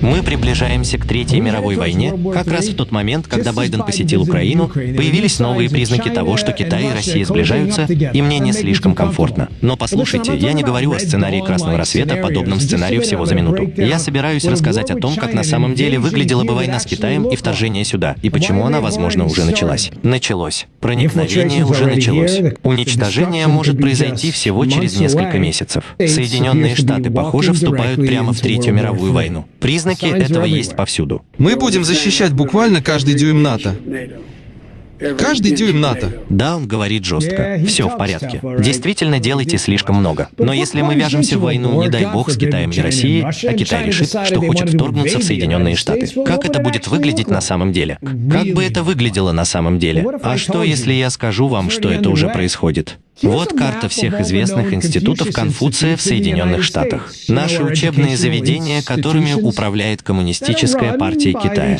Мы приближаемся к Третьей мировой войне. Как раз в тот момент, когда Байден посетил Украину, появились новые признаки того, что Китай и Россия сближаются, и мне не слишком комфортно. Но послушайте, я не говорю о сценарии Красного рассвета, подобном сценарию всего за минуту. Я собираюсь рассказать о том, как на самом деле выглядела бы война с Китаем и вторжение сюда, и почему она, возможно, уже началась. Началось. Проникновение уже началось. Уничтожение может произойти всего через несколько месяцев. Соединенные Штаты, похоже, вступают прямо в Третью мировую войну. Признаки этого есть повсюду. Мы будем защищать буквально каждый дюйм НАТО. Каждый дюйм НАТО. Да, он говорит жестко. Все в порядке. Действительно, делайте слишком много. Но если мы вяжемся в войну, не дай бог, с Китаем и Россией, а Китай решит, что хочет вторгнуться в Соединенные Штаты, как это будет выглядеть на самом деле? Как бы это выглядело на самом деле? А что, если я скажу вам, что это уже происходит? Вот карта всех известных институтов Конфуция в Соединенных Штатах. Наши учебные заведения, которыми управляет Коммунистическая партия Китая.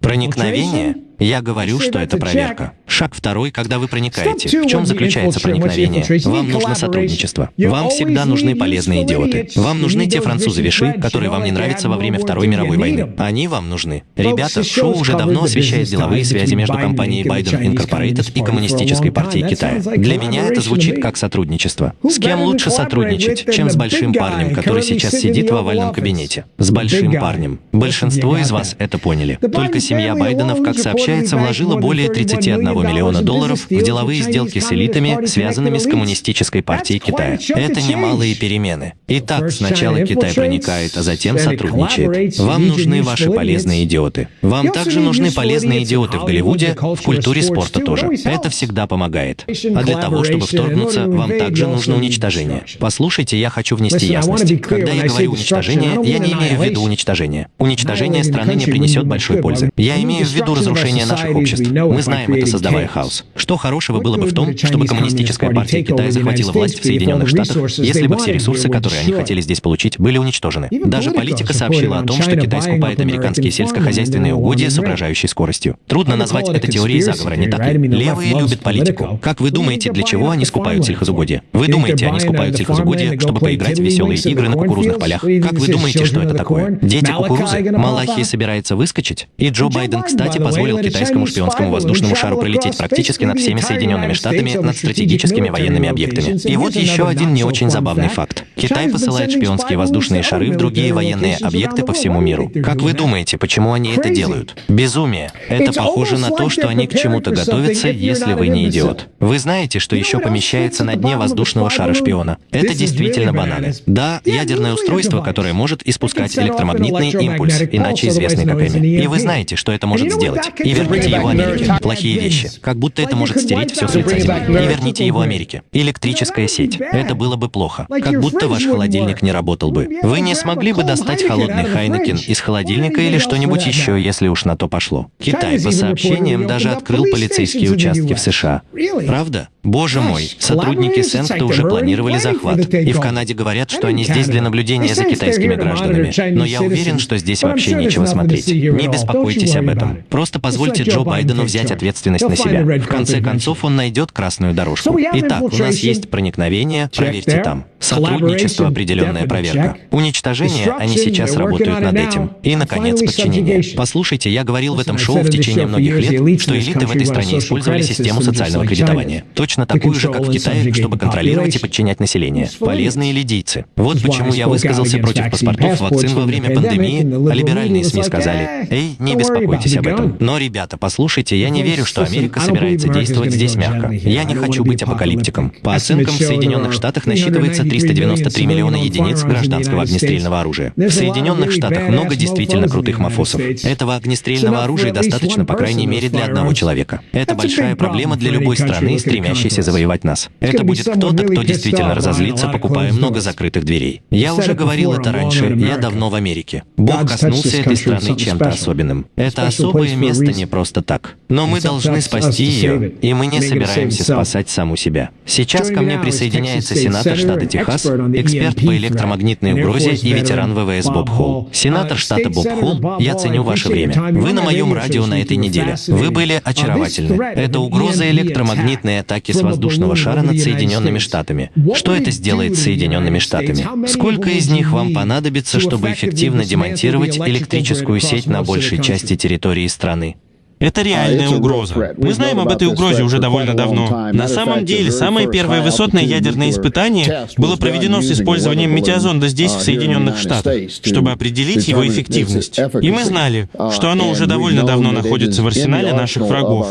Проникновение я говорю, что это проверка. Шаг второй, когда вы проникаете. В чем заключается проникновение? Вам нужно сотрудничество. Вам всегда нужны полезные идиоты. Вам нужны те французы-виши, которые вам не нравятся во время Второй мировой войны. Они вам нужны. Ребята, шоу уже давно освещает деловые связи между компанией Biden Incorporated и Коммунистической партией Китая. Для меня это звучит как сотрудничество. С кем лучше сотрудничать, чем с большим парнем, который сейчас сидит в овальном кабинете? С большим парнем. Большинство из вас это поняли. Только семья Байденов, как сообщает сообщается, вложила более 31 миллиона долларов в деловые сделки с элитами, связанными с Коммунистической партией Китая. Это немалые перемены. Итак, сначала Китай проникает, а затем сотрудничает. Вам нужны ваши полезные идиоты. Вам также нужны полезные идиоты в Голливуде, в культуре спорта тоже. Это всегда помогает. А для того, чтобы вторгнуться, вам также нужно уничтожение. Послушайте, я хочу внести ясность. Когда я говорю уничтожение, я не имею в виду уничтожение. Уничтожение страны не принесет большой пользы. Я имею в виду разрушение разрушения наших обществ. Мы знаем это, создавая хаос. Что хорошего было бы в том, чтобы коммунистическая партия Китая захватила власть в Соединенных Штатах, если бы все ресурсы, которые они хотели здесь получить, были уничтожены? Даже политика сообщила о том, что Китай скупает американские сельскохозяйственные угодья с угрожающей скоростью. Трудно назвать это теорией заговора, не так ли? Левые любят политику. Как вы думаете, для чего они скупают сельхозугодья? Вы думаете, они скупают сельхозугодья, чтобы поиграть в веселые игры на кукурузных полях? Как вы думаете, что это такое? Дети кукурузы? Малахи собирается выскочить? И Джо Байден, кстати, позволил китайскому шпионскому воздушному шару пролететь практически над всеми Соединенными Штатами над стратегическими военными объектами. И вот еще один не очень забавный факт. Китай посылает шпионские воздушные шары в другие военные объекты по всему миру. Как вы думаете, почему они это делают? Безумие. Это похоже на то, что они к чему-то готовятся, если вы не идиот. Вы знаете, что еще помещается на дне воздушного шара шпиона? Это действительно банально. Да, ядерное устройство, которое может испускать электромагнитный импульс, иначе известный как Эми. И вы знаете, что это может сделать. И верните его Америке. Плохие вещи. Как будто это может стереть все с лица земли. И верните его Америке. Электрическая сеть. Это было бы плохо. Как будто ваш холодильник не работал бы. Вы не смогли бы достать холодный Хайнекен из холодильника или что-нибудь еще, если уж на то пошло. Китай, по сообщениям, даже открыл полицейские участки в США. Правда? Боже мой, сотрудники Сенкта уже планировали захват. И в Канаде говорят, что они здесь для наблюдения за китайскими гражданами. Но я уверен, что здесь вообще нечего смотреть. Не беспокойтесь об этом. Просто позвольте Джо Байдену взять ответственность на себя. В конце концов, он найдет красную дорожку. Итак, у нас есть проникновение, проверьте там. Сотрудничество, определенная проверка. Уничтожение, они сейчас работают над этим. И, наконец, подчинение. Послушайте, я говорил в этом шоу в течение многих лет, что элиты в этой стране использовали систему социального кредитования. Точно такую же, как в Китае, чтобы контролировать и подчинять население. Полезные лидийцы. Вот почему я высказался против паспортов вакцин во время пандемии, а либеральные СМИ сказали, «Эй, не беспокойтесь об этом». Но, ребята, послушайте, я не верю, что Америка собирается действовать здесь мягко. Я не хочу быть апокалиптиком. По оценкам, в Соединенных Штатах насчитывается 393 миллиона единиц гражданского огнестрельного оружия. В Соединенных Штатах много действительно крутых мафосов. Этого огнестрельного оружия достаточно, по крайней мере, для одного человека. Это большая проблема для любой страны, стремящейся завоевать нас. Это будет кто-то, кто действительно разозлится, покупая много закрытых дверей. Я уже говорил это раньше, я давно в Америке. Бог коснулся этой страны чем-то особенным. Это особое место не просто так. Но мы должны спасти ее, и мы не собираемся спасать саму себя. Сейчас ко мне присоединяется сенатор штата Техас, эксперт по электромагнитной угрозе и ветеран ВВС Боб Холл. Сенатор штата Боб Холл, я ценю ваше время. Вы на моем радио на этой неделе. Вы были очаровательны. Это угроза электромагнитной атаки установки с воздушного шара над Соединенными Штатами. Что это сделает с Соединенными Штатами? Сколько из них вам понадобится, чтобы эффективно демонтировать электрическую сеть на большей части территории страны? Это реальная угроза. Мы знаем об этой угрозе уже довольно давно. На самом деле, самое первое высотное ядерное испытание было проведено с использованием метеозонда здесь, в Соединенных Штатах, чтобы определить его эффективность. И мы знали, что оно уже довольно давно находится в арсенале наших врагов.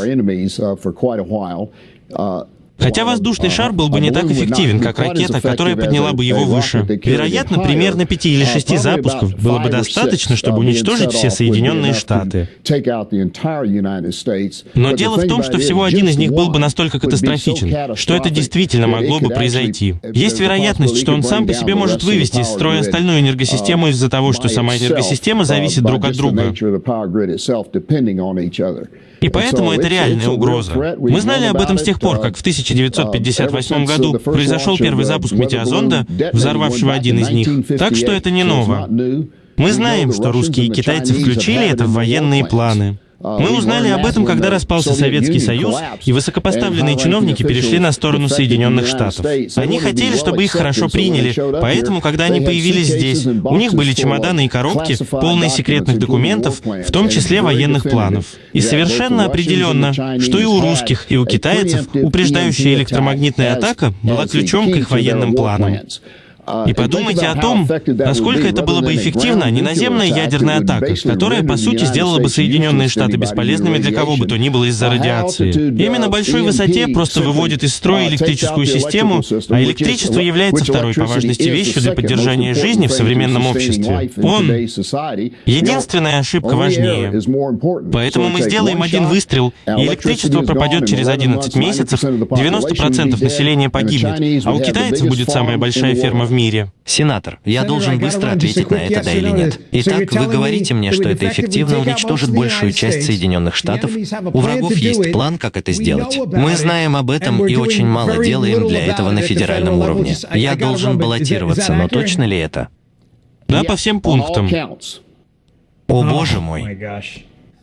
Хотя воздушный шар был бы не так эффективен, как ракета, которая подняла бы его выше. Вероятно, примерно пяти или шести запусков было бы достаточно, чтобы уничтожить все Соединенные Штаты. Но дело в том, что всего один из них был бы настолько катастрофичен, что это действительно могло бы произойти. Есть вероятность, что он сам по себе может вывести из строя остальную энергосистему из-за того, что сама энергосистема зависит друг от друга. И поэтому это реальная угроза. Мы знали об этом с тех пор, как в 1958 году произошел первый запуск метеозонда, взорвавшего один из них. Так что это не ново. Мы знаем, что русские и китайцы включили это в военные планы. Мы узнали об этом, когда распался Советский Союз, и высокопоставленные чиновники перешли на сторону Соединенных Штатов. Они хотели, чтобы их хорошо приняли, поэтому, когда они появились здесь, у них были чемоданы и коробки, полные секретных документов, в том числе военных планов. И совершенно определенно, что и у русских, и у китайцев упреждающая электромагнитная атака была ключом к их военным планам. И подумайте о том, насколько это было бы эффективно неназемная ядерная атака, которая, по сути, сделала бы Соединенные Штаты бесполезными для кого бы то ни было из-за радиации. Именно большой высоте просто выводит из строя электрическую систему, а электричество является второй по важности вещью для поддержания жизни в современном обществе. Он — единственная ошибка важнее. Поэтому мы сделаем один выстрел, и электричество пропадет через 11 месяцев, 90% населения погибнет, а у китайцев будет самая большая ферма в мире мире. Сенатор, я должен быстро ответить на это, да или нет. Итак, вы говорите мне, что это эффективно уничтожит большую часть Соединенных Штатов? У врагов есть план, как это сделать. Мы знаем об этом и очень мало делаем для этого на федеральном уровне. Я должен баллотироваться, но точно ли это? Да, по всем пунктам. О, боже мой.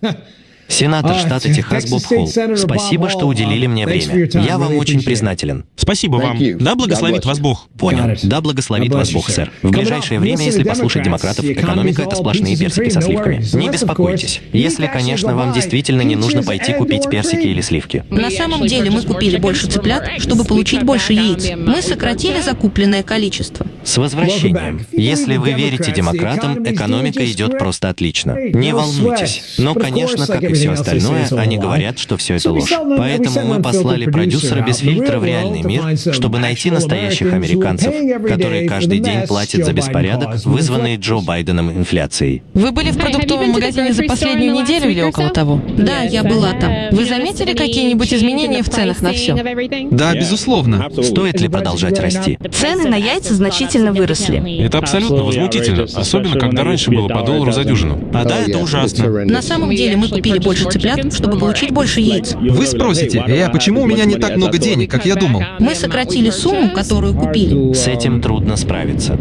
Сенатор а, штата Техас Боб Холл, спасибо, что уделили мне время. Я вам очень признателен. Спасибо вам. Да благословит вас Бог. Понял. Да благословит вас Бог, сэр. В ближайшее время, если послушать демократов, экономика — это сплошные персики со сливками. Не беспокойтесь. Если, конечно, вам действительно не нужно пойти купить персики или сливки. На самом деле мы купили больше цыплят, чтобы получить больше яиц. Мы сократили закупленное количество. С возвращением. Если вы верите демократам, экономика идет просто отлично. Не волнуйтесь. Но, конечно, как и все остальное, они говорят, что все это ложь. Поэтому мы послали продюсера без фильтра в реальный мир, чтобы найти настоящих американцев, которые каждый день платят за беспорядок, вызванный Джо Байденом инфляцией. Вы были в продуктовом магазине за последнюю неделю или около того? Да, я была там. Вы заметили какие-нибудь изменения в ценах на все? Да, безусловно. Стоит ли продолжать расти? Цены на яйца значительно выросли. Это абсолютно возмутительно, особенно когда раньше было по доллару за дюжину. А да, это ужасно. На самом деле мы купили больше цыплят, чтобы получить больше яиц. Вы спросите, э, а почему у меня не так много денег, как я думал? Мы сократили сумму, которую купили. С этим трудно справиться.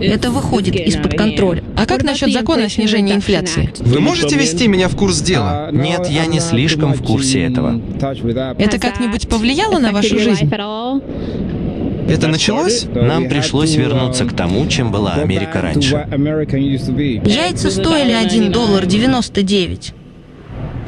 Это выходит из-под контроля. А как насчет закона о снижении инфляции? Вы можете ввести меня в курс дела? Нет, я не слишком в курсе этого. Это как-нибудь повлияло на вашу жизнь? Это началось? Нам пришлось вернуться к тому, чем была Америка раньше. Яйца стоили 1 доллар 99.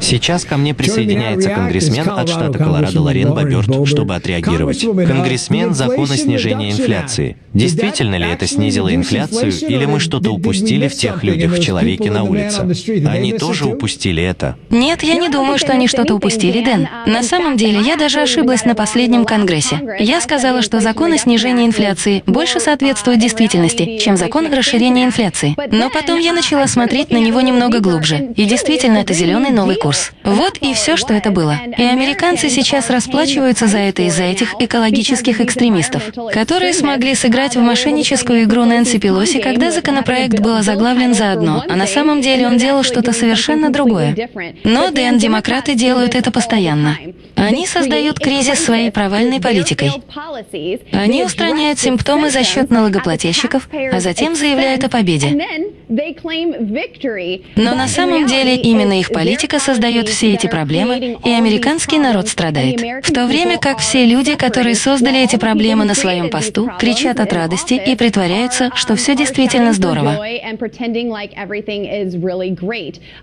Сейчас ко мне присоединяется конгрессмен от штата Колорадо Лорен Боберт, чтобы отреагировать. Конгрессмен закона снижения инфляции. Действительно ли это снизило инфляцию, или мы что-то упустили в тех людях в человеке на улице? Они тоже упустили это? Нет, я не думаю, что они что-то упустили, Дэн. На самом деле, я даже ошиблась на последнем конгрессе. Я сказала, что закон о снижении инфляции больше соответствует действительности, чем закон о расширении инфляции. Но потом я начала смотреть на него немного глубже. И действительно, это зеленый новый курс. Вот и все, что это было. И американцы сейчас расплачиваются за это из-за этих экологических экстремистов, которые смогли сыграть в мошенническую игру Нэнси Пелоси, когда законопроект был озаглавлен заодно, а на самом деле он делал что-то совершенно другое. Но, Дэн, демократы делают это постоянно. Они создают кризис своей провальной политикой. Они устраняют симптомы за счет налогоплательщиков, а затем заявляют о победе. Но на самом деле именно их политика создает создает все эти проблемы, и американский народ страдает. В то время как все люди, которые создали эти проблемы на своем посту, кричат от радости и притворяются, что все действительно здорово.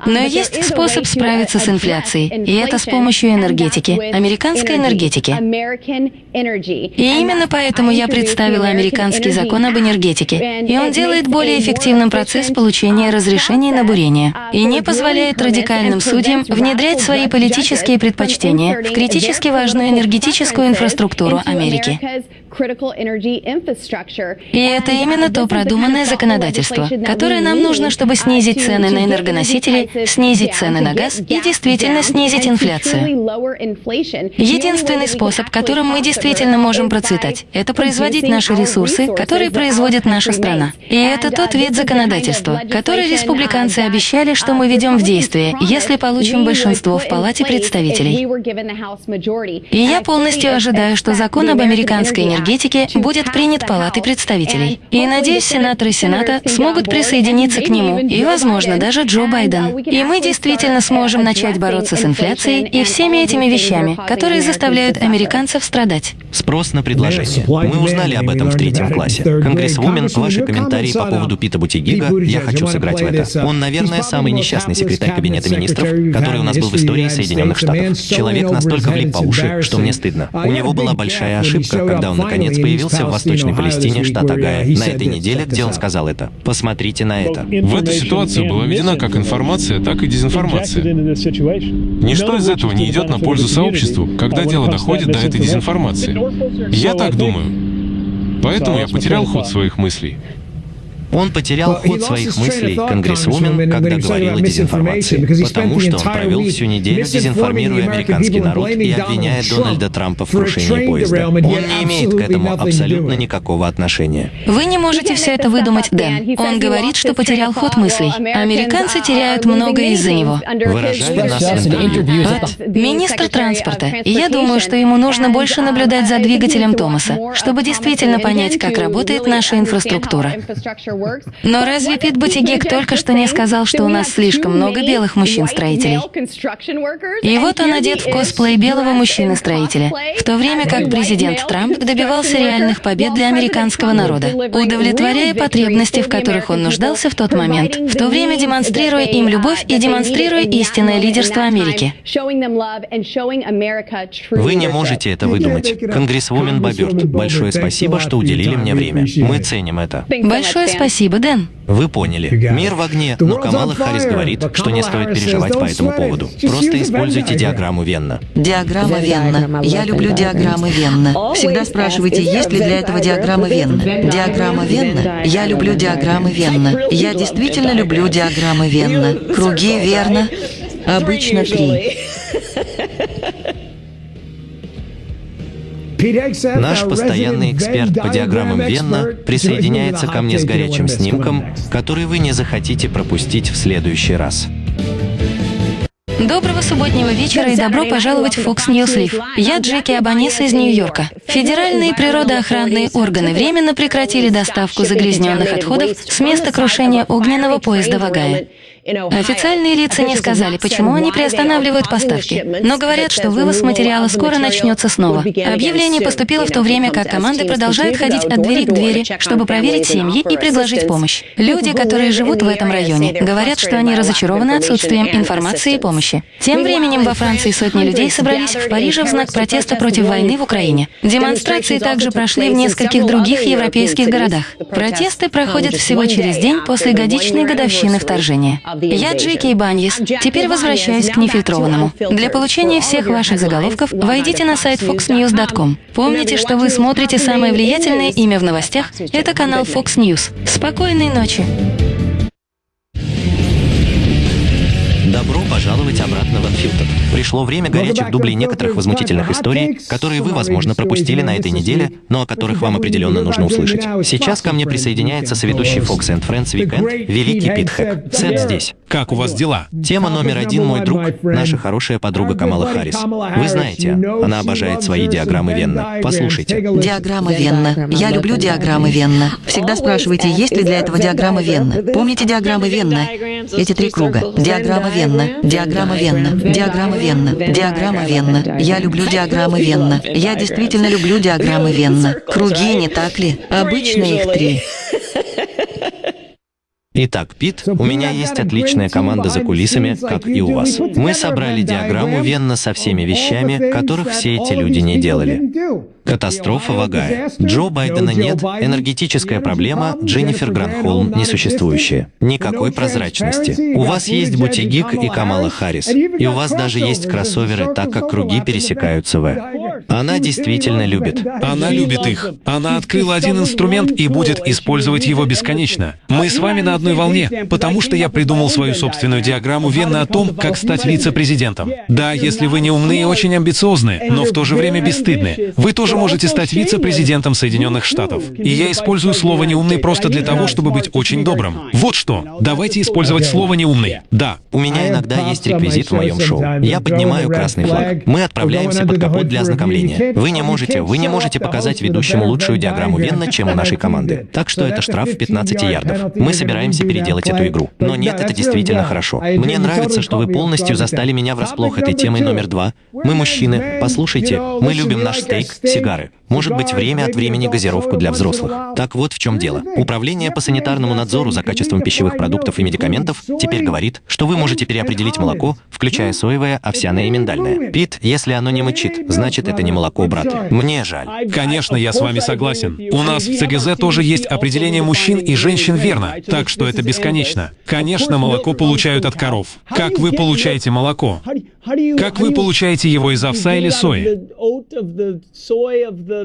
Но есть способ справиться с инфляцией, и это с помощью энергетики, американской энергетики. И именно поэтому я представила американский закон об энергетике, и он делает более эффективным процесс получения разрешений на бурение и не позволяет радикальным судьям внедрять свои политические предпочтения в критически важную энергетическую инфраструктуру Америки. И это именно то продуманное законодательство, которое нам нужно, чтобы снизить цены на энергоносители, снизить цены на газ и действительно снизить инфляцию. Единственный способ, которым мы действительно можем процветать, это производить наши ресурсы, которые производит наша страна. И это тот вид законодательства, который республиканцы обещали, что мы ведем в действие, если получим большинство в Палате представителей. И я полностью ожидаю, что закон об американской энергетике будет принят Палатой представителей. И, надеюсь, сенаторы Сената смогут присоединиться к нему, и, возможно, даже Джо Байден. И мы действительно сможем начать бороться с инфляцией и всеми этими вещами, которые заставляют американцев страдать. Спрос на предложение. Мы узнали об этом в третьем классе. Конгрессвумен, ваши комментарии по поводу Пита Бутигига, я хочу сыграть в это. Он, наверное, самый несчастный секретарь Кабинета министров, который у нас был в истории Соединенных Штатов. Человек настолько влип по уши, что мне стыдно. У него была большая ошибка, когда он наконец появился в Восточной Палестине, штат Агая, на этой неделе, где он сказал это. Посмотрите на это. В этой ситуации была введена как информация, так и дезинформация. Ничто из этого не идет на пользу сообществу, когда дело доходит до этой дезинформации. Я так думаю. Поэтому я потерял ход своих мыслей. Он потерял ход своих мыслей, конгрессвумен, когда говорил о дезинформации, потому что он провел всю неделю, дезинформируя американский народ и обвиняя Дональда Трампа в крушении поезда. Он не имеет к этому абсолютно никакого отношения. Вы не можете все это выдумать, Дэн. Он говорит, что потерял ход мыслей. Американцы теряют многое из-за него. Выражая нас Пат, министр транспорта. И я думаю, что ему нужно больше наблюдать за двигателем Томаса, чтобы действительно понять, как работает наша инфраструктура. Но разве Пит Бутигек только что не сказал, что у нас слишком много белых мужчин-строителей? И вот он одет в косплей белого мужчины-строителя, в то время как президент Трамп добивался реальных побед для американского народа, удовлетворяя потребности, в которых он нуждался в тот момент, в то время демонстрируя им любовь и демонстрируя истинное лидерство Америки. Вы не можете это выдумать. Конгрессвумен Боберт, большое спасибо, что уделили мне время. Мы ценим это. Большое спасибо Спасибо, Дэн. Вы поняли. Мир в огне, но Камала Харрис говорит, что не стоит переживать по этому поводу. Просто используйте диаграмму Венна. Диаграмма Венна. Я люблю диаграммы Венна. Всегда спрашивайте, есть ли для этого диаграмма Венна. Диаграмма Венна. Я люблю диаграммы Венна. Я действительно люблю диаграммы Венна. Круги, верно? Обычно три. Наш постоянный эксперт по диаграммам Венна присоединяется ко мне с горячим снимком, который вы не захотите пропустить в следующий раз. Доброго субботнего вечера и добро пожаловать в Fox News Live. Я Джеки Абанис из Нью-Йорка. Федеральные природоохранные органы временно прекратили доставку загрязненных отходов с места крушения огненного поезда в Огайо. Официальные лица не сказали, почему они приостанавливают поставки, но говорят, что вывоз материала скоро начнется снова. Объявление поступило в то время, как команды продолжают ходить от двери к двери, чтобы проверить семьи и предложить помощь. Люди, которые живут в этом районе, говорят, что они разочарованы отсутствием информации и помощи. Тем временем во Франции сотни людей собрались в Париже в знак протеста против войны в Украине. Демонстрации также прошли в нескольких других европейских городах. Протесты проходят всего через день после годичной годовщины вторжения. Я Джеки Баньес. Теперь возвращаюсь к нефильтрованному. Для получения всех ваших заголовков войдите на сайт foxnews.com. Помните, что вы смотрите самое влиятельное имя в новостях – это канал Fox News. Спокойной ночи! Добро пожаловать обратно Unfiltered. Пришло время горячих дублей некоторых возмутительных историй, которые вы, возможно, пропустили на этой неделе, но о которых вам определенно нужно услышать. Сейчас ко мне присоединяется соведущий Fox and Friends Weekend, великий Пит Хэк. Сет здесь. Как у вас дела? Тема номер один, мой друг, наша хорошая подруга Камала Харрис. Вы знаете, она обожает свои диаграммы Венна. Послушайте. Диаграмма Венна. Я люблю диаграммы Венна. Всегда спрашивайте, есть ли для этого диаграмма Венна. Помните диаграммы Венна? Эти три круга. Диаграмма Венна, диаграмма Венна, диаграмма Венна, диаграмма Венна. Я люблю диаграммы Венна. Я действительно люблю диаграммы Венна. Круги, не так ли? Обычно их три. Итак, Пит, у меня есть отличная команда за кулисами, как и у вас. Мы собрали диаграмму Венна со всеми вещами, которых все эти люди не делали. Катастрофа в Огайо. Джо Байдена нет, энергетическая проблема, Дженнифер Гранхолм несуществующая. Никакой прозрачности. У вас есть Бутигик и Камала Харрис. И у вас даже есть кроссоверы, так как круги пересекаются в. Она действительно любит. Она любит их. Она открыла один инструмент и будет использовать его бесконечно. Мы с вами на одной волне, потому что я придумал свою собственную диаграмму Венны о том, как стать вице-президентом. Да, если вы не умны и очень амбициозны, но в то же время бесстыдны, вы тоже можете стать вице-президентом Соединенных Штатов. И я использую слово «неумный» просто для того, чтобы быть очень добрым. Вот что. Давайте использовать слово «неумный». Да. У меня иногда есть реквизит в моем шоу. Я поднимаю красный флаг. Мы отправляемся под капот для ознакомления. Вы не можете, вы не можете показать ведущему лучшую диаграмму Венна, чем у нашей команды. Так что это штраф в 15 ярдов. Мы собираемся переделать эту игру. Но нет, это действительно хорошо. Мне нравится, что вы полностью застали меня врасплох этой темой номер два. Мы мужчины. Послушайте, мы любим наш стейк, сигар сигары. Может быть, время от времени газировку для взрослых. Так вот в чем дело. Управление по санитарному надзору за качеством пищевых продуктов и медикаментов теперь говорит, что вы можете переопределить молоко, включая соевое, овсяное и миндальное. Пит, если оно не мычит, значит, это не молоко, брат. Мне жаль. Конечно, я с вами согласен. У нас в ЦГЗ тоже есть определение мужчин и женщин верно, так что это бесконечно. Конечно, молоко получают от коров. Как вы получаете молоко? Как вы получаете его из овса или сои?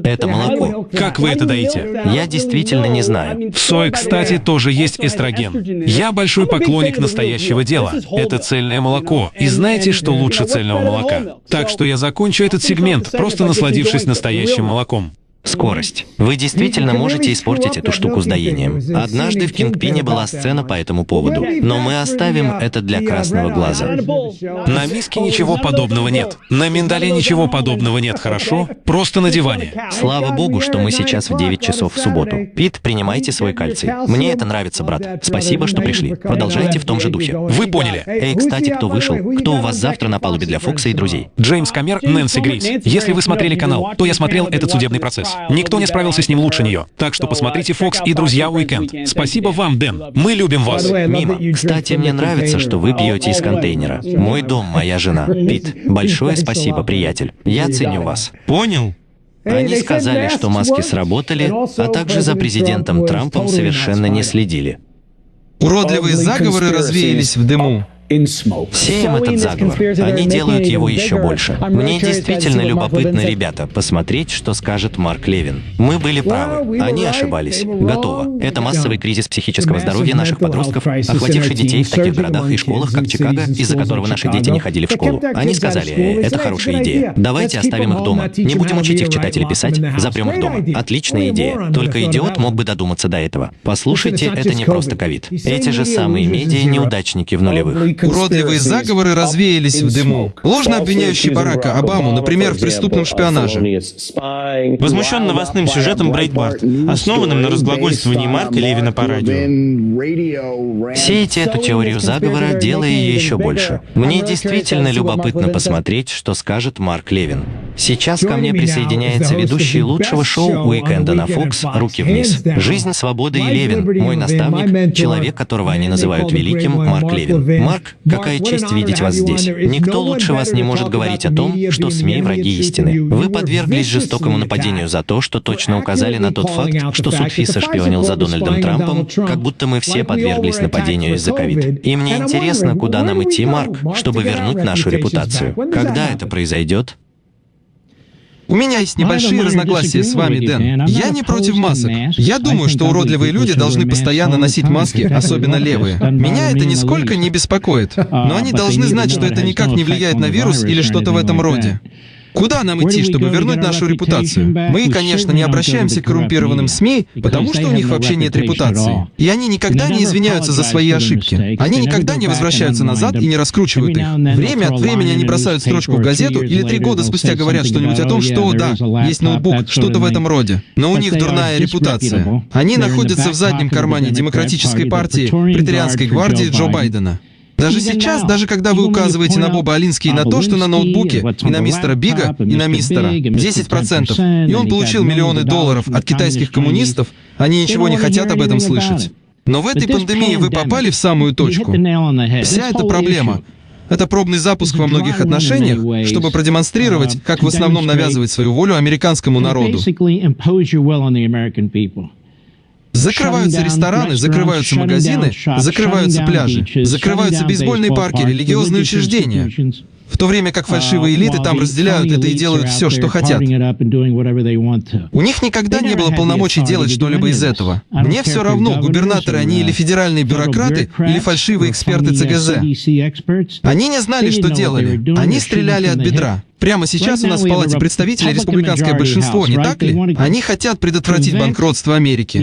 Это молоко. Как вы это даете? Я действительно не знаю. В сое, кстати, тоже есть эстроген. Я большой поклонник настоящего дела. Это цельное молоко. И знаете, что лучше цельного молока? Так что я закончу этот сегмент, просто насладившись настоящим молоком. Скорость. Вы действительно можете испортить эту штуку с доением. Однажды в Кингпине была сцена по этому поводу, но мы оставим это для красного глаза. На миске ничего подобного нет. На миндале ничего подобного нет, хорошо? Просто на диване. Слава богу, что мы сейчас в 9 часов в субботу. Пит, принимайте свой кальций. Мне это нравится, брат. Спасибо, что пришли. Продолжайте в том же духе. Вы поняли. Эй, кстати, кто вышел? Кто у вас завтра на палубе для Фокса и друзей? Джеймс Камер, Нэнси Грейс. Если вы смотрели канал, то я смотрел этот судебный процесс. Никто не справился с ним лучше нее. Так что посмотрите «Фокс» и «Друзья Уикенд». Спасибо вам, Дэн. Мы любим вас. Мимо. Кстати, мне нравится, что вы пьете из контейнера. Мой дом, моя жена. Пит, большое спасибо, приятель. Я ценю вас. Понял? Они сказали, что маски сработали, а также за президентом Трампом совершенно не следили. Уродливые заговоры развеялись в дыму. Сеем этот заговор. Они делают его еще больше. Мне действительно любопытно, ребята, посмотреть, что скажет Марк Левин. Мы были правы. Они ошибались. Готово. Это массовый кризис психического здоровья наших подростков, охвативший детей в таких городах и школах, как Чикаго, из-за которого наши дети не ходили в школу. Они сказали, э, это хорошая идея. Давайте оставим их дома. Не будем учить их читать или писать. Запрем их дома. Отличная идея. Только идиот мог бы додуматься до этого. Послушайте, это не просто ковид. Эти же самые медиа-неудачники в нулевых. Уродливые заговоры развеялись в дыму. Ложно обвиняющий Барака Обаму, например, в преступном шпионаже. Возмущен новостным сюжетом Брейдбарт, основанным на разглагольствовании Марка Левина по радио. Сейте эту теорию заговора, делая ее еще больше. Мне действительно любопытно посмотреть, что скажет Марк Левин. Сейчас ко мне присоединяется ведущий лучшего шоу уикенда на Fox «Руки вниз». «Жизнь, свобода и Левин», мой наставник, человек, которого они называют великим, Марк Левин. Марк, какая честь видеть вас здесь. Никто лучше вас не может говорить о том, что СМИ — враги истины. Вы подверглись жестокому нападению за то, что точно указали на тот факт, что суд ФИСа шпионил за Дональдом Трампом, как будто мы все подверглись нападению из-за ковид. И мне интересно, куда нам идти, Марк, чтобы вернуть нашу репутацию. Когда это произойдет? У меня есть небольшие разногласия с вами, Дэн. Я не против масок. Я думаю, что уродливые люди должны постоянно носить маски, особенно левые. Меня это нисколько не беспокоит. Но они должны знать, что это никак не влияет на вирус или что-то в этом роде. Куда нам идти, чтобы вернуть нашу репутацию? Мы, конечно, не обращаемся к коррумпированным СМИ, потому что у них вообще нет репутации. И они никогда не извиняются за свои ошибки. Они никогда не возвращаются назад и не раскручивают их. Время от времени они бросают строчку в газету или три года спустя говорят что-нибудь о том, что, да, есть ноутбук, что-то в этом роде. Но у них дурная репутация. Они находятся в заднем кармане Демократической партии, Претерианской гвардии Джо Байдена. Даже сейчас, даже когда вы указываете на Боба Алинский и на то, что на ноутбуке, и на мистера Бига, и на мистера 10%, и он получил миллионы долларов от китайских коммунистов, они ничего не хотят об этом слышать. Но в этой пандемии вы попали в самую точку. Вся эта проблема это пробный запуск во многих отношениях, чтобы продемонстрировать, как в основном навязывать свою волю американскому народу. Закрываются рестораны, закрываются магазины, закрываются пляжи, закрываются бейсбольные парки, религиозные учреждения. В то время как фальшивые элиты там разделяют это и делают все, что хотят. У них никогда не было полномочий делать что-либо из этого. Мне все равно, губернаторы они или федеральные бюрократы, или фальшивые эксперты ЦГЗ. Они не знали, что делали. Они стреляли от бедра. Прямо сейчас у нас в Палате представителей республиканское большинство, не так ли? Они хотят предотвратить банкротство Америки.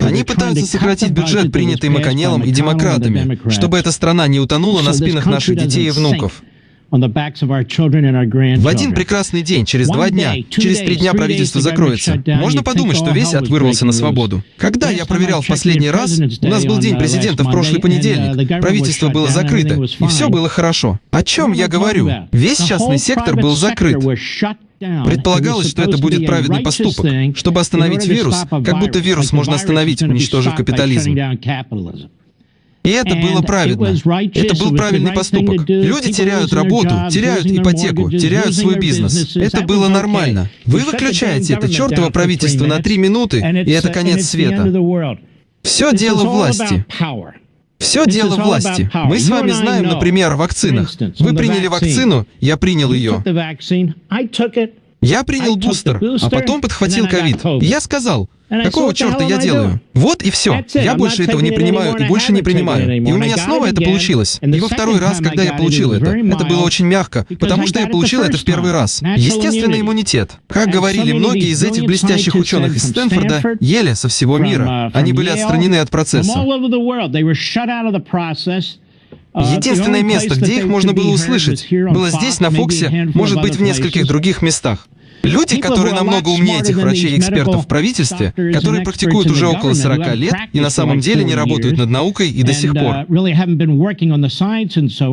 Они пытаются сократить бюджет, принятый Маконеллом и демократами, чтобы эта страна не утонула на спинах наших детей и внуков. В один прекрасный день, через два дня, через три дня правительство закроется. Можно подумать, что весь ад вырвался на свободу. Когда я проверял в последний раз, у нас был день президента в прошлый понедельник, правительство было закрыто, и все было хорошо. О чем я говорю? Весь частный сектор был закрыт. Предполагалось, что это будет праведный поступок, чтобы остановить вирус, как будто вирус можно остановить, уничтожив капитализм. И это было праведно. Это был правильный поступок. Люди теряют работу, теряют ипотеку, теряют свой бизнес. Это было нормально. Вы выключаете это чертово правительство на три минуты, и это конец света. Все дело власти. Все дело власти. Мы с вами знаем, например, о вакцинах. Вы приняли вакцину, я принял ее. Я принял бустер, а потом подхватил ковид. Я сказал, какого черта я делаю? Вот и все. Я больше этого не принимаю и больше не принимаю. И у меня снова это получилось. И во второй раз, когда я получил это, это было очень мягко, потому что я получил это в первый раз. Естественный иммунитет. Как говорили многие из этих блестящих ученых из Стэнфорда, ели со всего мира. Они были отстранены от процесса. Единственное место, где их можно было услышать, было здесь, на Фоксе, может быть, в нескольких других местах. Люди, которые намного умнее этих врачей и экспертов в правительстве, которые практикуют уже около 40 лет и на самом деле не работают над наукой и до сих пор.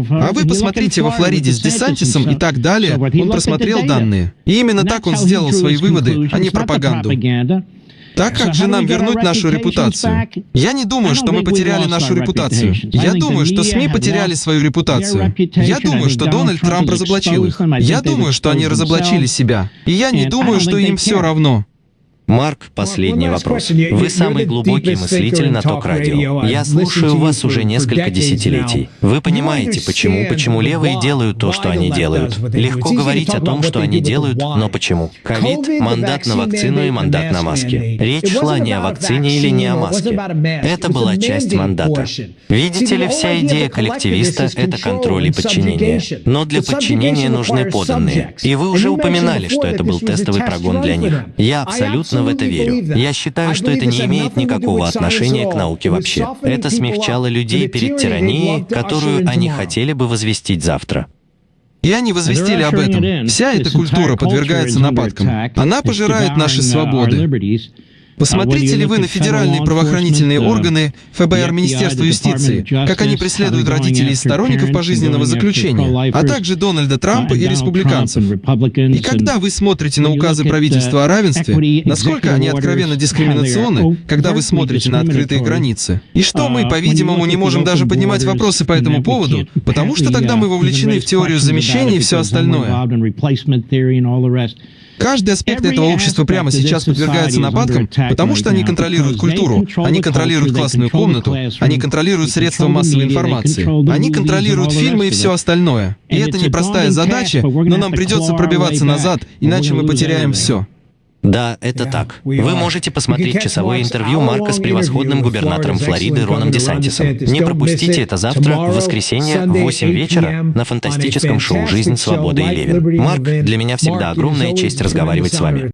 А вы посмотрите во Флориде с Десантисом и так далее, он просмотрел данные. И именно так он сделал свои выводы, а не пропаганду. Так как же нам вернуть нашу репутацию? Я не думаю, что мы потеряли нашу репутацию. Я думаю, что СМИ потеряли свою репутацию. Я думаю, что Дональд Трамп разоблачил их. Я думаю, что они разоблачили себя. И я не думаю, что им все равно. Марк, последний вопрос. Вы самый глубокий мыслитель на ток-радио. Я слушаю вас уже несколько десятилетий. Вы понимаете, почему, почему левые делают то, что они делают. Легко говорить о том, что они делают, но почему? Ковид, мандат на вакцину и мандат на маски. Речь шла не о вакцине или не о маске. Это была часть мандата. Видите ли, вся идея коллективиста — это контроль и подчинение. Но для подчинения нужны поданные. И вы уже упоминали, что это был тестовый прогон для них. Я абсолютно в это верю. Я считаю, что это не имеет никакого отношения к науке вообще. Это смягчало людей перед тиранией, которую они хотели бы возвестить завтра. И они возвестили об этом. Вся эта культура подвергается нападкам. Она пожирает наши свободы. Посмотрите ли вы на федеральные правоохранительные органы, ФБР, Министерство юстиции, как они преследуют родителей и сторонников пожизненного заключения, а также Дональда Трампа и республиканцев? И когда вы смотрите на указы правительства о равенстве, насколько они откровенно дискриминационны, когда вы смотрите на открытые границы? И что мы, по-видимому, не можем даже поднимать вопросы по этому поводу, потому что тогда мы вовлечены в теорию замещения и все остальное. Каждый аспект этого общества прямо сейчас подвергается нападкам, потому что они контролируют культуру, они контролируют классную комнату, они контролируют средства массовой информации, они контролируют фильмы и все остальное. И это непростая задача, но нам придется пробиваться назад, иначе мы потеряем все. Да, это так. Вы можете посмотреть часовое интервью Марка с превосходным губернатором Флориды Роном Десантисом. Не пропустите это завтра, в воскресенье, в 8 вечера, на фантастическом шоу «Жизнь, свобода и Левин». Марк, для меня всегда огромная честь разговаривать с вами.